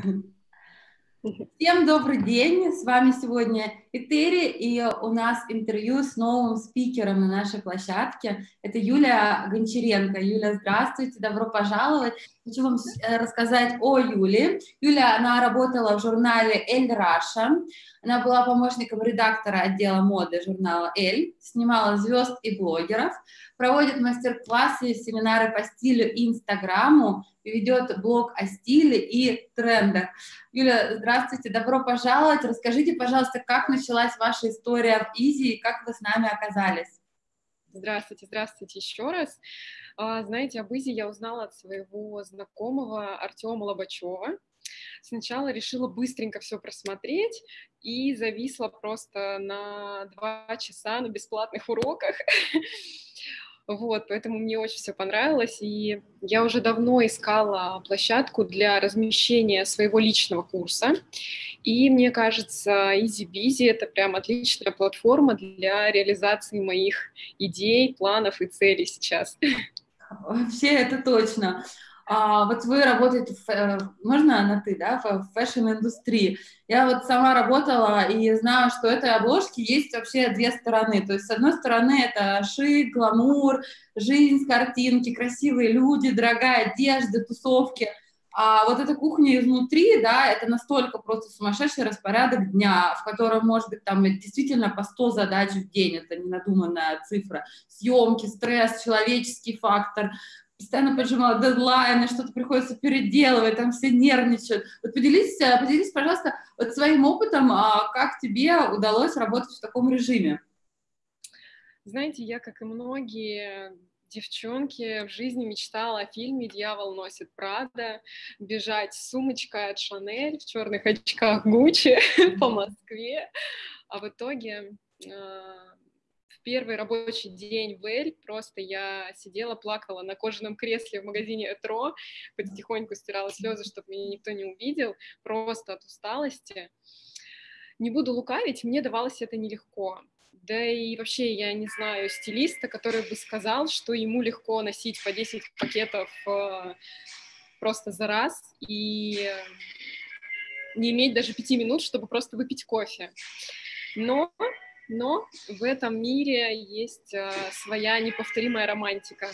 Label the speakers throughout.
Speaker 1: Всем добрый день, с вами сегодня Этери, и у нас интервью с новым спикером на нашей площадке. Это Юлия Гончаренко. Юля, здравствуйте, добро пожаловать. Хочу вам э, рассказать о Юле. Юля, она работала в журнале «Эль Раша», она была помощником редактора отдела моды журнала «Эль», снимала звезд и блогеров, проводит мастер-классы семинары по стилю и инстаграму, ведет блог о стиле и трендах. Юля, здравствуйте, добро пожаловать. Расскажите, пожалуйста, как началась ваша история в Изи и как вы с нами оказались?
Speaker 2: Здравствуйте, здравствуйте еще раз. А, знаете, об Изи я узнала от своего знакомого Артема Лобачева. Сначала решила быстренько все просмотреть и зависла просто на два часа на бесплатных уроках. Вот, поэтому мне очень все понравилось, и я уже давно искала площадку для размещения своего личного курса, и мне кажется, EasyBizy — это прям отличная платформа для реализации моих идей, планов и целей сейчас.
Speaker 1: Вообще, это точно. А, вот вы работаете, в, э, можно на ты, да, в fashion -индустрии. Я вот сама работала и знаю, что этой обложки есть вообще две стороны. То есть, с одной стороны, это шик, гламур, жизнь картинки, красивые люди, дорогая одежда, тусовки. А вот эта кухня изнутри, да, это настолько просто сумасшедший распорядок дня, в котором, может быть, там действительно по 100 задач в день, это не надуманная цифра, съемки, стресс, человеческий фактор, постоянно поджимала дедлайны, что-то приходится переделывать, там все нервничают. Вот поделись, э, поделись, пожалуйста, вот своим опытом, а как тебе удалось работать в таком режиме?
Speaker 2: Знаете, я, как и многие девчонки, в жизни мечтала о фильме «Дьявол носит Прада», бежать с сумочкой от Шанель в черных очках Гуччи по Москве, а в итоге первый рабочий день в Эль просто я сидела, плакала на кожаном кресле в магазине Этро, потихоньку стирала слезы, чтобы меня никто не увидел, просто от усталости. Не буду лукавить, мне давалось это нелегко. Да и вообще я не знаю стилиста, который бы сказал, что ему легко носить по 10 пакетов э, просто за раз и не иметь даже пяти минут, чтобы просто выпить кофе. Но но в этом мире есть э, своя неповторимая романтика,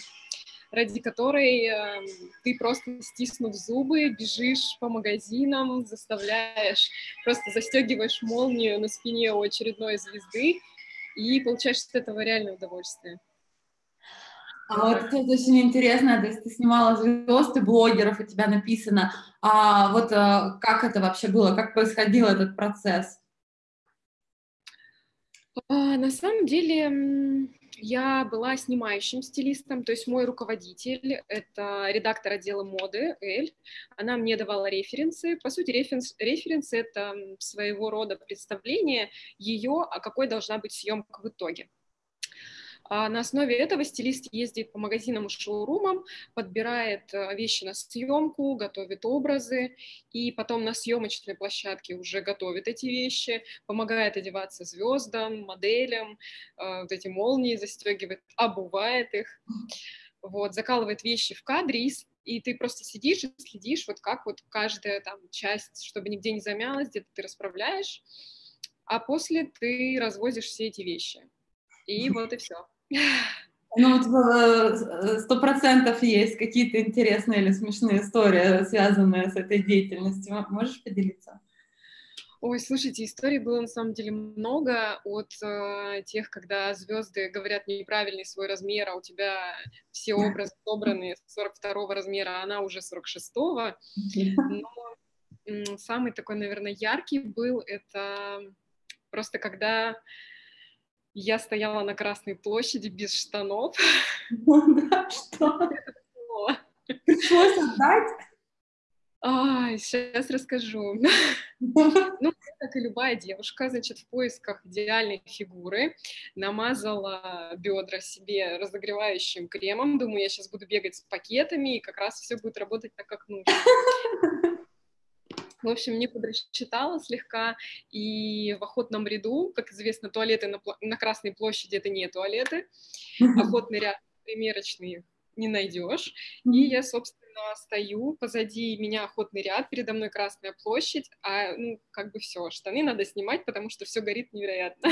Speaker 2: ради которой э, ты просто стиснув зубы, бежишь по магазинам, заставляешь, просто застегиваешь молнию на спине у очередной звезды и получаешь от этого реальное удовольствие.
Speaker 1: А вот это очень интересно, то есть ты снимала звезд и блогеров, у тебя написано, а вот а, как это вообще было, как происходил этот процесс?
Speaker 2: А, на самом деле я была снимающим стилистом, то есть мой руководитель — это редактор отдела моды Эль. Она мне давала референсы. По сути, референс, референсы — это своего рода представление ее, а какой должна быть съемка в итоге. А на основе этого стилист ездит по магазинам и шоурумам, подбирает э, вещи на съемку, готовит образы, и потом на съемочной площадке уже готовит эти вещи, помогает одеваться звездам, моделям, э, вот эти молнии застегивает, обувает их, вот, закалывает вещи в кадре, и, и ты просто сидишь и следишь, вот как вот каждая там часть, чтобы нигде не замялась, где-то ты расправляешь, а после ты развозишь все эти вещи. И вот и все.
Speaker 1: Ну, э, сто процентов есть какие-то интересные или смешные истории, связанные с этой деятельностью. Можешь поделиться?
Speaker 2: Ой, слушайте, историй было на самом деле много от э, тех, когда звезды говорят неправильный свой размер, а у тебя все образы собраны 42 размера, а она уже 46-го. Но э, самый такой, наверное, яркий был это просто когда я стояла на Красной площади без штанов. Что? Пришлось отдать? А, сейчас расскажу. Ну, как и любая девушка, значит, в поисках идеальной фигуры намазала бедра себе разогревающим кремом. Думаю, я сейчас буду бегать с пакетами, и как раз все будет работать так, как нужно. В общем, не подрасчитала слегка, и в охотном ряду, как известно, туалеты на, на Красной площади — это не туалеты, охотный ряд примерочный не найдешь. И я, собственно, стою, позади меня охотный ряд, передо мной Красная площадь, а, ну, как бы все, штаны надо снимать, потому что все горит невероятно.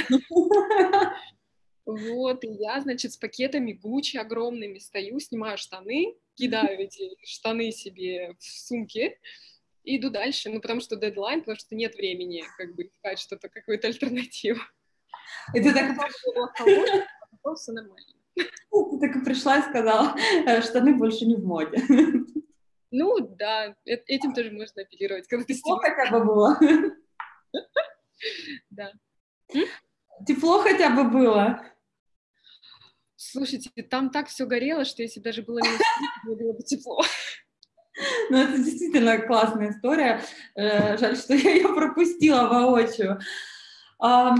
Speaker 2: Вот, и я, значит, с пакетами Гуччи огромными стою, снимаю штаны, кидаю эти штаны себе в сумки и иду дальше, ну, потому что дедлайн, потому что нет времени, как бы, искать что-то, какую-то альтернативу.
Speaker 1: И ты так... Все нормально. Ты так и пришла и сказала, «Э, штаны больше не в моде.
Speaker 2: Ну, да, э, этим тоже можно апеллировать, когда ты
Speaker 1: Тепло хотя бы было.
Speaker 2: Да.
Speaker 1: Тепло хотя бы было.
Speaker 2: Слушайте, там так все горело, что если даже было минус 30, было бы тепло.
Speaker 1: Ну, это действительно классная история. Э, жаль, что я ее пропустила воочию. А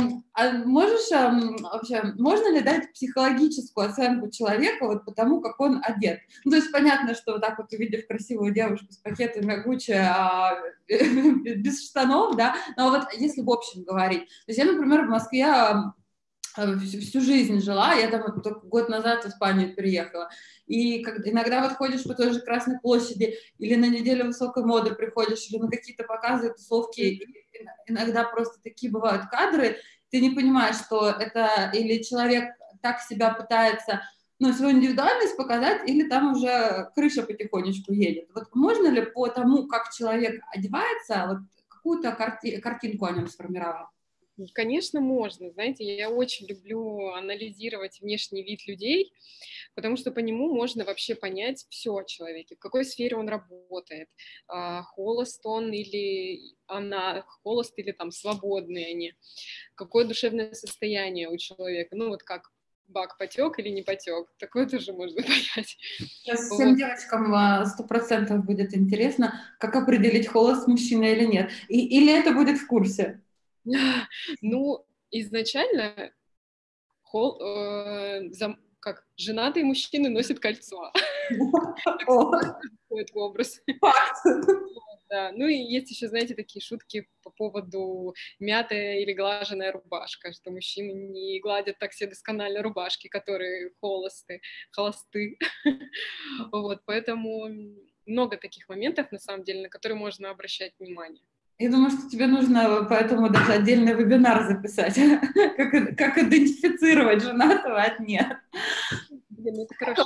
Speaker 1: можешь вообще, можно ли дать психологическую оценку человека вот потому, как он одет? Ну, то есть понятно, что вот так вот увидев красивую девушку с пакетами Гуччи, а, без штанов, да, но вот если в общем говорить. То есть я, например, в Москве всю, всю жизнь жила, я там только год назад в Испанию переехала, и как, иногда вот ходишь по той же Красной площади, или на неделю высокой моды приходишь, или на какие-то показы, тусовки, иногда просто такие бывают кадры, ты не понимаешь, что это или человек так себя пытается ну, свою индивидуальность показать, или там уже крыша потихонечку едет. Вот можно ли по тому, как человек одевается, вот какую-то карти- картинку о нем сформировать?
Speaker 2: Конечно, можно. Знаете, я очень люблю анализировать внешний вид людей, потому что по нему можно вообще понять все о человеке, в какой сфере он работает, а, холост он или она, холост или там свободные они, какое душевное состояние у человека, ну вот как бак потек или не потек, такое тоже можно понять.
Speaker 1: Сейчас вот. всем девочкам а, сто процентов будет интересно, как определить холост мужчины или нет, И, или это будет в курсе.
Speaker 2: Ну, изначально хол, э, зам, как женатые мужчины носят кольцо. Образ. Да. Ну и есть еще, знаете, такие шутки по поводу мятая или глаженная рубашка, что мужчины не гладят так все досконально рубашки, которые холосты, холосты. Вот, поэтому много таких моментов, на самом деле, на которые можно обращать внимание.
Speaker 1: Я думаю, что тебе нужно поэтому даже отдельный вебинар записать, как, как идентифицировать женатого от нет. Блин, это хорошо.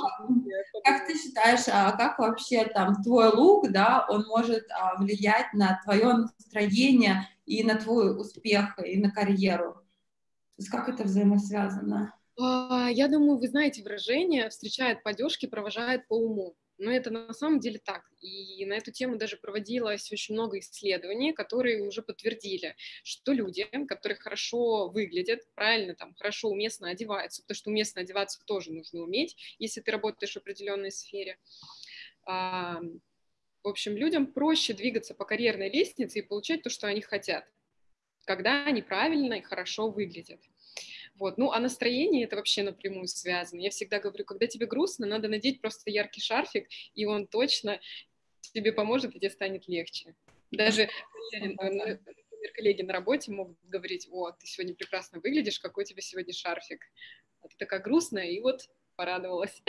Speaker 1: Как ты считаешь, а как вообще там твой лук, да, он может а, влиять на твое настроение и на твой успех, и на карьеру? То есть как это взаимосвязано?
Speaker 2: А, я думаю, вы знаете выражение «встречает по одежке, провожает по уму». Но это на самом деле так. И на эту тему даже проводилось очень много исследований, которые уже подтвердили, что люди, которые хорошо выглядят, правильно, там, хорошо, уместно одеваются, потому что уместно одеваться тоже нужно уметь, если ты работаешь в определенной сфере. А, в общем, людям проще двигаться по карьерной лестнице и получать то, что они хотят, когда они правильно и хорошо выглядят. Вот. Ну, а настроение это вообще напрямую связано. Я всегда говорю, когда тебе грустно, надо надеть просто яркий шарфик, и он точно тебе поможет, и тебе станет легче. Даже, например, коллеги на работе могут говорить, о, ты сегодня прекрасно выглядишь, какой у тебя сегодня шарфик. А ты такая грустная, и вот порадовалась.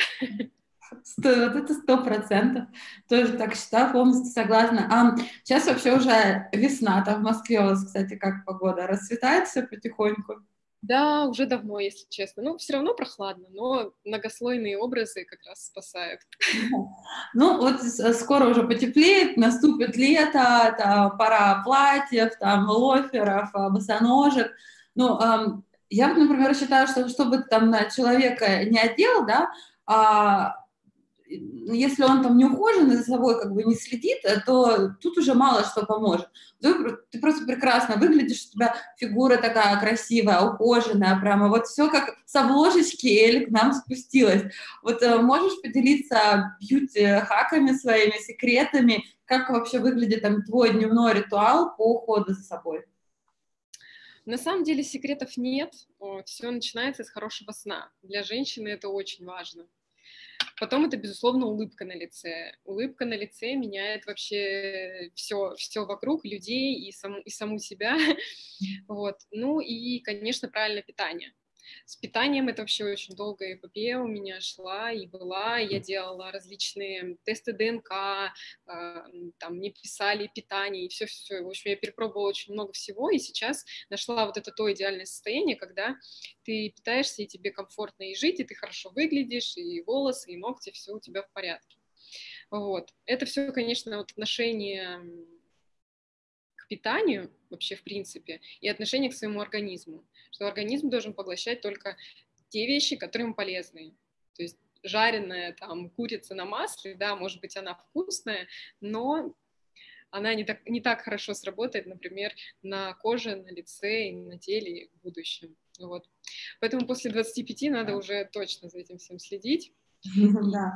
Speaker 1: Вот это сто процентов. Тоже так считаю, полностью согласна. А сейчас вообще уже весна, там в Москве у вас, кстати, как погода? Расцветает все потихоньку?
Speaker 2: Да, уже давно, если честно. Ну, все равно прохладно, но многослойные образы как раз спасают.
Speaker 1: Ну, вот скоро уже потеплеет, наступит лето, там, пора платьев, там, лоферов, а, босоножек. Ну, эм, я, например, считаю, что чтобы там на человека не одел, да, а если он там не ухожен и за собой как бы не следит, э, то тут уже мало что поможет. Ты, ты просто прекрасно выглядишь, у тебя фигура такая красивая, ухоженная, прямо вот все как с обложечки Эль к нам спустилась. Вот э, можешь поделиться бьюти-хаками своими, секретами, как вообще выглядит там твой дневной ритуал по уходу за собой?
Speaker 2: На самом деле секретов нет, все начинается с хорошего сна. Для женщины это очень важно. Потом это, безусловно, улыбка на лице. Улыбка на лице меняет вообще все, все вокруг, людей и, сам, и саму себя. Вот. Ну и, конечно, правильное питание. С питанием это вообще очень долгая эпопея у меня шла и была. Я делала различные тесты ДНК, э, там мне писали питание и все-все. В общем, я перепробовала очень много всего, и сейчас нашла вот это то идеальное состояние, когда ты питаешься, и тебе комфортно и жить, и ты хорошо выглядишь, и волосы, и ногти, все у тебя в порядке. Вот. Это все, конечно, вот отношение питанию вообще в принципе и отношение к своему организму, что организм должен поглощать только те вещи, которые ему полезны. То есть жареная там курица на масле, да, может быть, она вкусная, но она не так, не так хорошо сработает, например, на коже, на лице и на теле в будущем. Вот. Поэтому после 25 надо уже точно за этим всем следить. Да.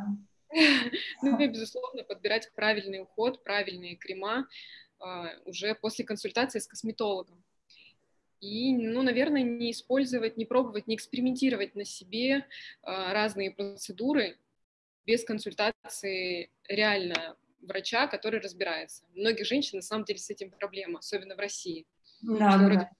Speaker 2: Ну и, безусловно, подбирать правильный уход, правильные крема уже после консультации с косметологом. И, ну, наверное, не использовать, не пробовать, не экспериментировать на себе а, разные процедуры без консультации реально врача, который разбирается. У многих женщин на самом деле с этим проблема, особенно в России. Да, да, да.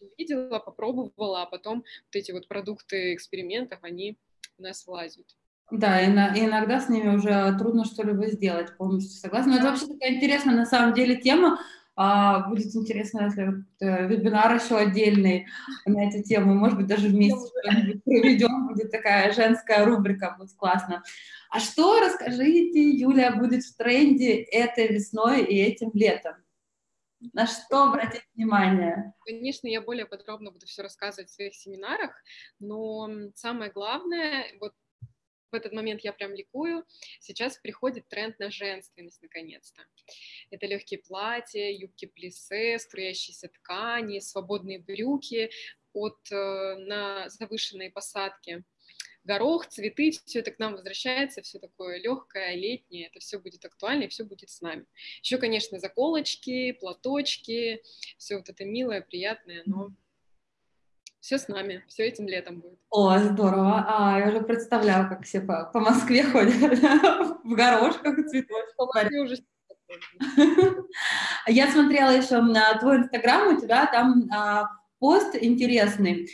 Speaker 2: Увидела, попробовала, а потом вот эти вот продукты экспериментов, они у нас влазят.
Speaker 1: Да, и, на, и иногда с ними уже трудно что-либо сделать, полностью согласна. Но это вообще такая интересная на самом деле тема. А, будет интересно, если э, вебинар еще отдельный на эту тему, может быть, даже вместе что-нибудь проведем, будет такая женская рубрика, будет классно. А что, расскажите, Юля, будет в тренде этой весной и этим летом? На что обратить внимание?
Speaker 2: Конечно, я более подробно буду все рассказывать в своих семинарах, но самое главное, вот в этот момент я прям ликую. Сейчас приходит тренд на женственность наконец-то. Это легкие платья, юбки плиссе, струящиеся ткани, свободные брюки от э, на завышенной посадке горох, цветы, все это к нам возвращается, все такое легкое, летнее, это все будет актуально и все будет с нами. Еще, конечно, заколочки, платочки, все вот это милое, приятное, но все с нами, все этим летом будет.
Speaker 1: О, здорово. А, я уже представляю, как все по, по Москве ходят в горошках и цветочках. уже я смотрела еще на твой инстаграм, у тебя там а, пост интересный.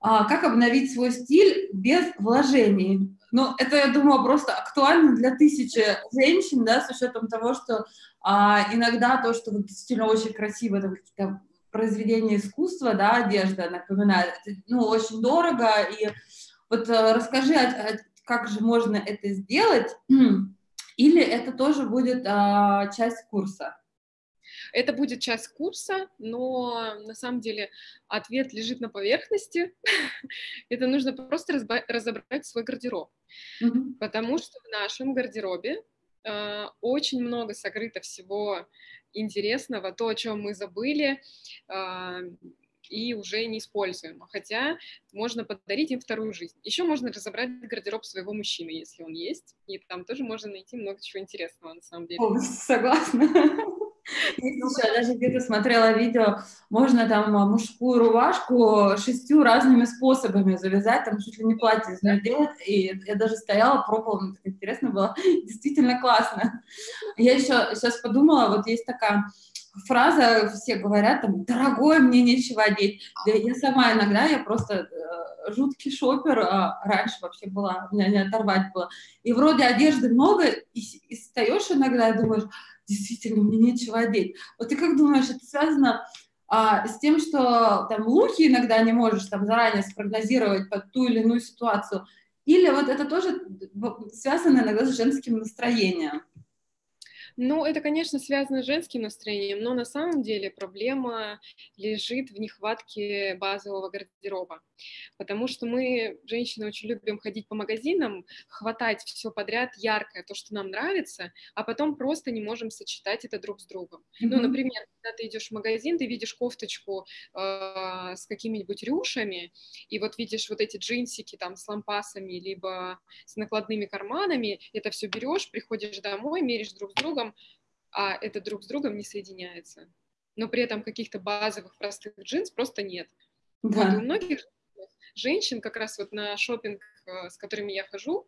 Speaker 1: А, как обновить свой стиль без вложений? Ну, это, я думаю, просто актуально для тысячи женщин, да, с учетом того, что а, иногда то, что вот, действительно очень красиво, это какие-то произведение искусства, да, одежда напоминает, ну, очень дорого, и вот э, расскажи, а, а, как же можно это сделать, или это тоже будет а, часть курса?
Speaker 2: Это будет часть курса, но на самом деле ответ лежит на поверхности. это нужно просто разобрать свой гардероб, потому что в нашем гардеробе э, очень много сокрыто всего интересного, то, о чем мы забыли э, и уже не используем. Хотя можно подарить им вторую жизнь. Еще можно разобрать гардероб своего мужчины, если он есть, и там тоже можно найти много чего интересного на самом деле.
Speaker 1: О, согласна. Еще даже где-то смотрела видео, можно там мужскую рубашку шестью разными способами завязать, там чуть ли не платье делать, и я даже стояла, пробовала, мне так интересно было, действительно классно. Я еще сейчас подумала, вот есть такая фраза, все говорят, там, дорогой, мне нечего одеть. Да я сама иногда, я просто э, жуткий шопер, а раньше вообще была, меня не оторвать было. И вроде одежды много, и, и встаешь иногда и думаешь, действительно, мне нечего одеть. Вот ты как думаешь, это связано а, с тем, что там луки иногда не можешь там заранее спрогнозировать под ту или иную ситуацию, или вот это тоже связано иногда с женским настроением?
Speaker 2: Ну, это, конечно, связано с женским настроением, но на самом деле проблема лежит в нехватке базового гардероба, потому что мы, женщины, очень любим ходить по магазинам, хватать все подряд яркое, то, что нам нравится, а потом просто не можем сочетать это друг с другом. Mm-hmm. Ну, например, когда ты идешь в магазин, ты видишь кофточку э, с какими-нибудь рюшами, и вот видишь вот эти джинсики там с лампасами, либо с накладными карманами, это все берешь, приходишь домой, меришь друг с другом, а это друг с другом не соединяется. Но при этом каких-то базовых простых джинс просто нет. Да. Вот у многих женщин как раз вот на шопинг, э, с которыми я хожу,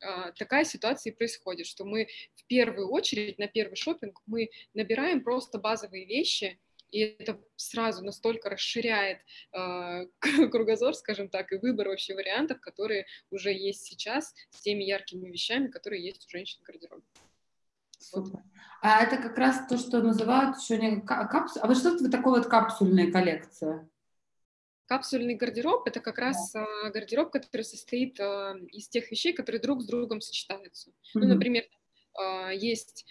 Speaker 2: э, такая ситуация и происходит, что мы в первую очередь на первый шопинг мы набираем просто базовые вещи, И это сразу настолько расширяет э, кругозор, скажем так, и выбор вообще вариантов, которые уже есть сейчас с теми яркими вещами, которые есть у женщин в гардеробе.
Speaker 1: Супер. А это как раз то, что называют еще не капсуль. А вот что это такое вот капсульная коллекция?
Speaker 2: Капсульный гардероб это как раз да. гардероб, который состоит а, из тех вещей, которые друг с другом сочетаются. Mm-hmm. Ну, например, а, есть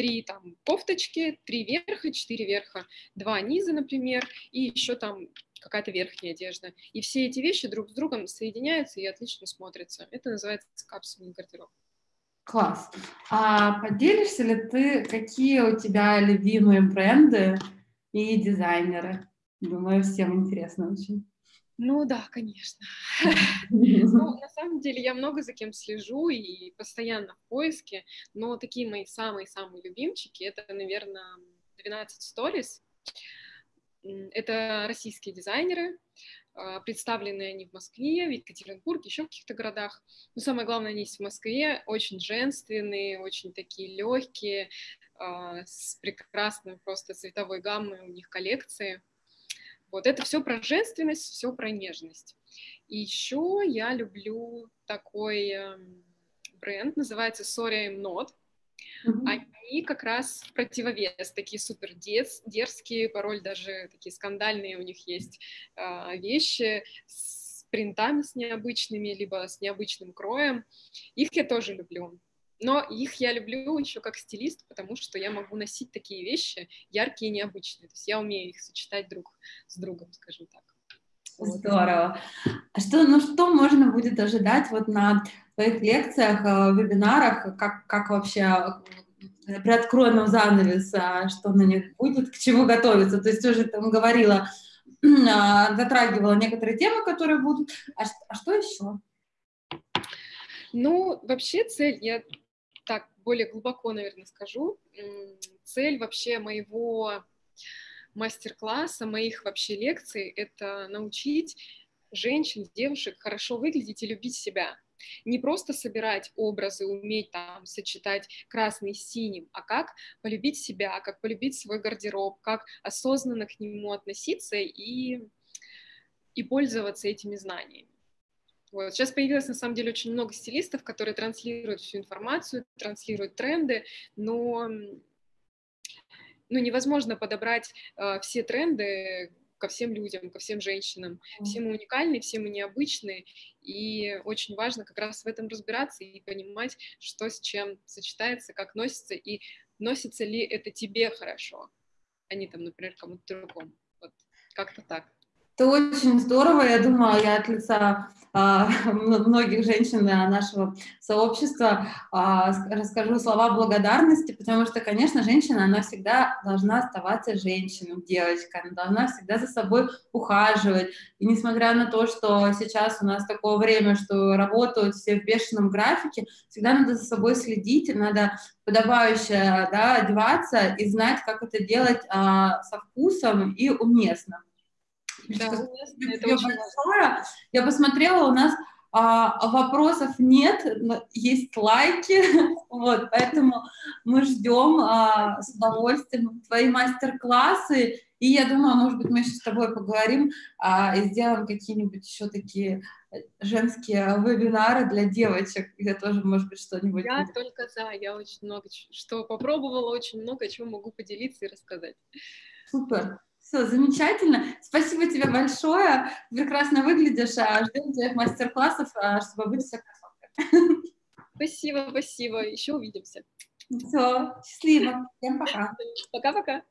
Speaker 2: три там кофточки, три верха, четыре верха, два низа, например, и еще там какая-то верхняя одежда. И все эти вещи друг с другом соединяются и отлично смотрятся. Это называется капсульный гардероб.
Speaker 1: Класс. А поделишься ли ты, какие у тебя любимые бренды и дизайнеры? Думаю, всем интересно очень.
Speaker 2: Ну да, конечно. ну, на самом деле я много за кем слежу и постоянно в поиске, но такие мои самые-самые любимчики, это, наверное, 12 Stories. Это российские дизайнеры, а, представлены они в Москве, в Екатеринбурге, еще в каких-то городах. Но самое главное, они есть в Москве, очень женственные, очень такие легкие, а, с прекрасной просто цветовой гаммой у них коллекции. Вот это все про женственность, все про нежность. И еще я люблю такой эм, бренд, называется Sorry I'm Not. Mm-hmm. Они как раз противовес, такие супер дерзкие, порой даже такие скандальные у них есть э, вещи с принтами с необычными, либо с необычным кроем. Их я тоже люблю. Но их я люблю еще как стилист, потому что я могу носить такие вещи яркие и необычные. То есть я умею их сочетать друг с другом, скажем так.
Speaker 1: Здорово. А что, ну, что можно будет ожидать вот на твоих лекциях, э, вебинарах, как, как вообще э, приоткрой нам занавес, а что на них будет, к чему готовиться? То есть уже там говорила, а, затрагивала некоторые темы, которые будут. А, а что еще?
Speaker 2: Ну, вообще цель, я более глубоко, наверное, скажу. Цель вообще моего мастер-класса, моих вообще лекций — это научить женщин, девушек хорошо выглядеть и любить себя. Не просто собирать образы, уметь там сочетать красный с синим, а как полюбить себя, как полюбить свой гардероб, как осознанно к нему относиться и, и пользоваться этими знаниями. Вот. Сейчас появилось, на самом деле, очень много стилистов, которые транслируют всю информацию, транслируют тренды, но ну, невозможно подобрать э, все тренды ко всем людям, ко всем женщинам. Все мы уникальны, все мы необычные, и очень важно как раз в этом разбираться и понимать, что с чем сочетается, как носится, и носится ли это тебе хорошо, а не там, например, кому-то другому. Вот как-то так.
Speaker 1: Это очень здорово. Я думаю, я от лица а, многих женщин нашего сообщества а, расскажу слова благодарности, потому что, конечно, женщина, она всегда должна оставаться женщиной, девочкой, она должна всегда за собой ухаживать. И несмотря на то, что сейчас у нас такое время, что работают все в бешеном графике, всегда надо за собой следить, надо подобающе да, одеваться и знать, как это делать а, со вкусом и уместно. Да, это очень большое. Я посмотрела, у нас а, вопросов нет, есть лайки, вот, поэтому мы ждем а, с удовольствием твои мастер-классы, и я думаю, может быть, мы еще с тобой поговорим а, и сделаем какие-нибудь еще такие женские вебинары для девочек, где тоже, может быть, что-нибудь...
Speaker 2: Я будет. только за, я очень много что попробовала, очень много чего могу поделиться и рассказать.
Speaker 1: Супер. Все, замечательно. Спасибо тебе большое. Прекрасно выглядишь. А ждем твоих мастер-классов, а, чтобы быть все красоткой.
Speaker 2: Спасибо, спасибо. Еще увидимся.
Speaker 1: Все, счастливо. Всем пока.
Speaker 2: Пока-пока.